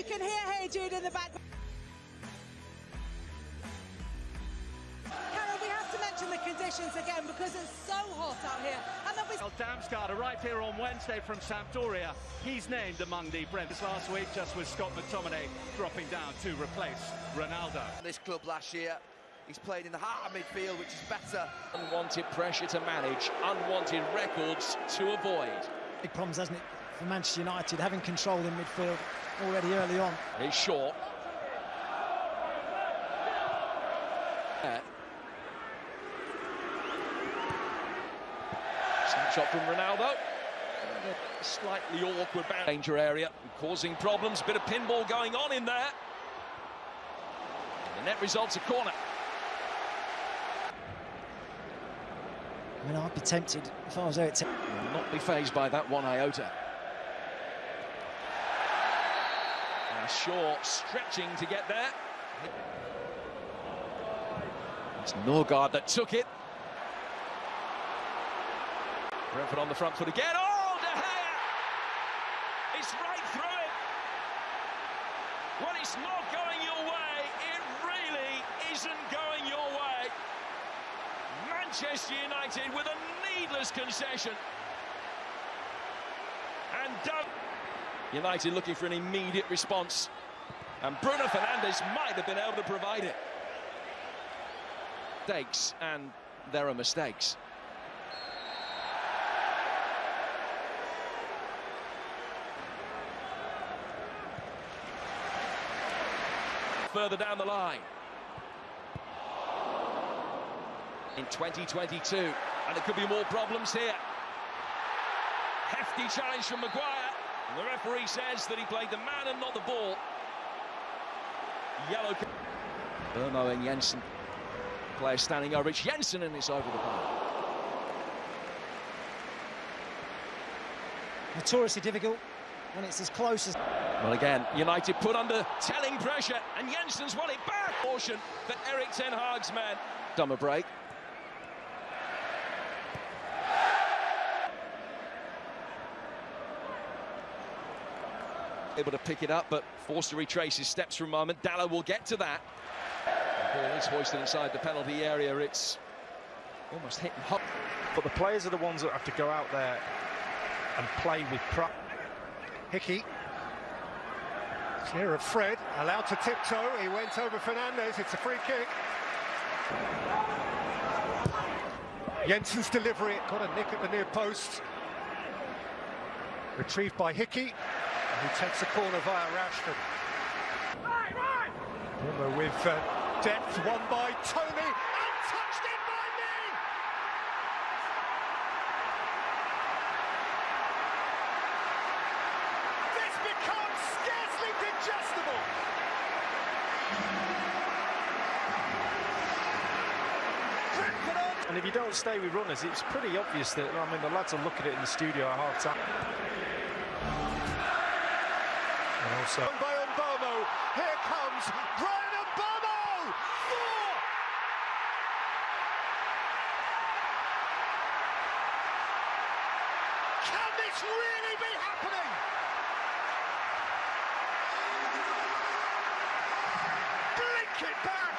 can hear Hey Jude in the back. Carol, we have to mention the conditions again because it's so hot out here. And then we Damsgaard arrived here on Wednesday from Sampdoria. He's named among the Brents last week, just with Scott McTominay dropping down to replace Ronaldo. This club last year, he's played in the heart of midfield, which is better. Unwanted pressure to manage, unwanted records to avoid. Big problems, hasn't it, for Manchester United, having control in midfield already early on. He's short. Yeah. Snapshot from Ronaldo. A slightly awkward bound. danger area, causing problems. Bit of pinball going on in there. And the net results a corner. I mean, I'd be tempted if I was Eric Ten Will not be phased by that one iota. And Shaw stretching to get there. It's Norgaard that took it. Brentford on the front foot again. Oh, De Gea! It's right through it. When it's not going your way, it really isn't going your way. Manchester United with a needless concession. And Doug. United looking for an immediate response. And Bruno Fernandes might have been able to provide it. Mistakes, and there are mistakes. Further down the line. In 2022, and it could be more problems here. Hefty challenge from Maguire. And the referee says that he played the man and not the ball. Yellow. Mbeumo and Jensen. Player standing over. It's Jensen and it's over the bar. notoriously difficult when it's as close as. Well, again, United put under telling pressure, and Jensen's won it back. Portion for Eric Ten Hag's man. Dumber break. Able to pick it up, but forced to retrace his steps for a moment. Dalot will get to that. Ball is hoisted inside the penalty area. It's almost hit and hop. But the players are the ones that have to go out there and play with pride. Hickey. Clear of Fred, allowed to tiptoe. He went over Fernandes. It's a free kick. Jensen's delivery got a nick at the near post. Retrieved by Hickey, who takes the corner via Rashford. Rimmer with uh, depth, won by Tony, and touched in by Mee! This becomes scarcely digestible! And if you don't stay with runners, it's pretty obvious that, I mean, the lads will look at it in the studio at half time. Also by Mbeumo. Here comes Bryan Mbeumo. Four. Can this really be happening? Blink it back.